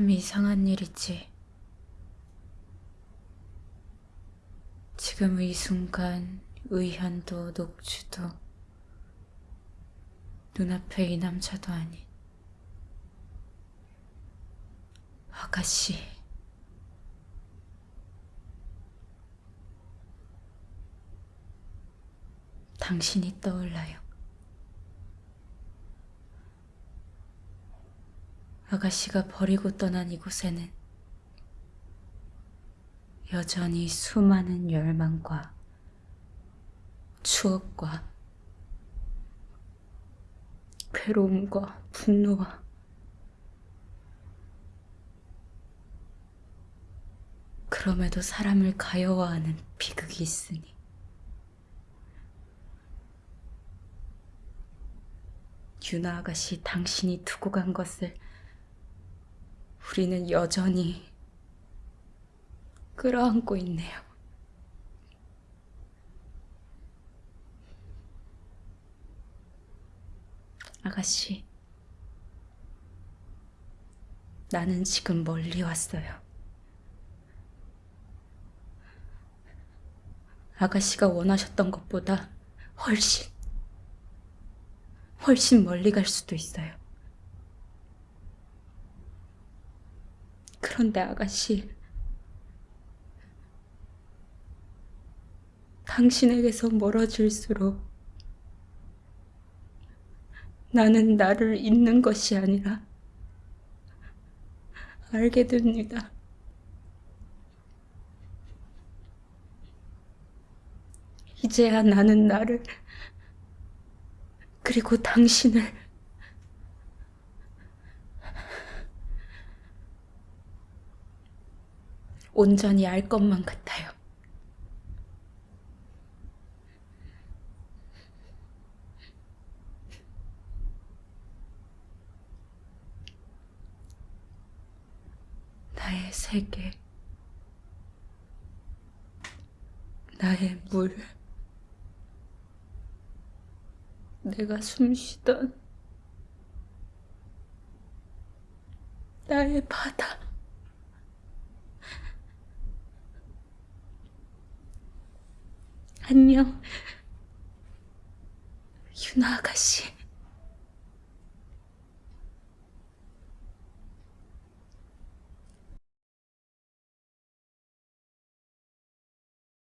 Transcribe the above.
참 이상한 일이지. 지금 이 순간 의현도 녹주도 눈앞에 이 남자도 아닌 아가씨. 당신이 떠올라요. 아가씨가 버리고 떠난 이곳에는 여전히 수많은 열망과 추억과 괴로움과 분노와 그럼에도 사람을 가여워하는 비극이 있으니 유나 아가씨 당신이 두고 간 것을 우리는 여전히 끌어안고 있네요. 아가씨, 나는 지금 멀리 왔어요. 아가씨가 원하셨던 것보다 훨씬, 훨씬 멀리 갈 수도 있어요. 그런데 아가씨, 당신에게서 멀어질수록 나는 나를 잊는 것이 아니라 알게 됩니다. 이제야 나는 나를 그리고 당신을 온전히 알 것만 같아요. 나의 세계, 나의 물, 내가 숨쉬던 나의 바다. 안녕, 유나 아가씨.